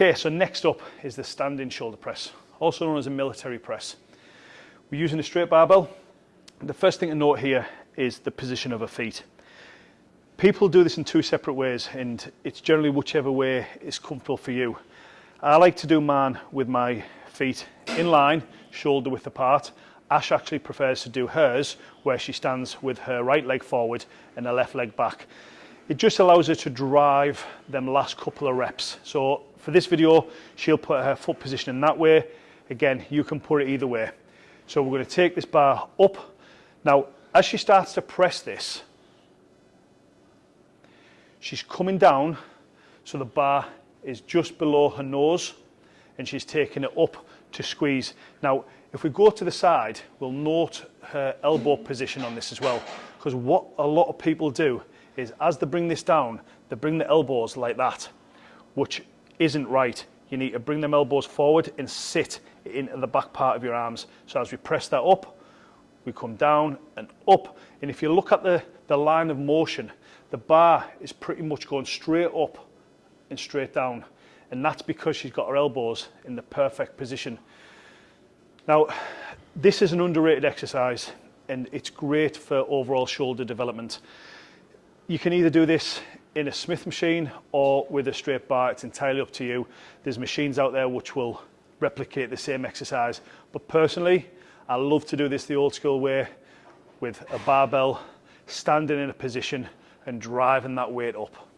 Okay, so next up is the standing shoulder press, also known as a military press. We're using a straight barbell. The first thing to note here is the position of her feet. People do this in two separate ways and it's generally whichever way is comfortable for you. I like to do mine with my feet in line, shoulder width apart. Ash actually prefers to do hers where she stands with her right leg forward and her left leg back. It just allows her to drive them last couple of reps. So for this video, she'll put her foot position in that way. Again, you can put it either way. So we're to take this bar up. Now, as she starts to press this, She's coming down, so the bar is just below her nose and she's taking it up to squeeze. Now, if we go to the side, we'll note her elbow position on this as well. Because what a lot of people do is as they bring this down, they bring the elbows like that, which isn't right. You need to bring them elbows forward and sit into the back part of your arms. So as we press that up, we come down and up. And if you look at the, the line of motion, the bar is pretty much going straight up and straight down. And that's because she's got her elbows in the perfect position. Now, this is an underrated exercise and it's great for overall shoulder development. You can either do this in a Smith machine or with a straight bar, it's entirely up to you. There's machines out there which will replicate the same exercise, but personally, I love to do this the old school way with a barbell, standing in a position and driving that weight up.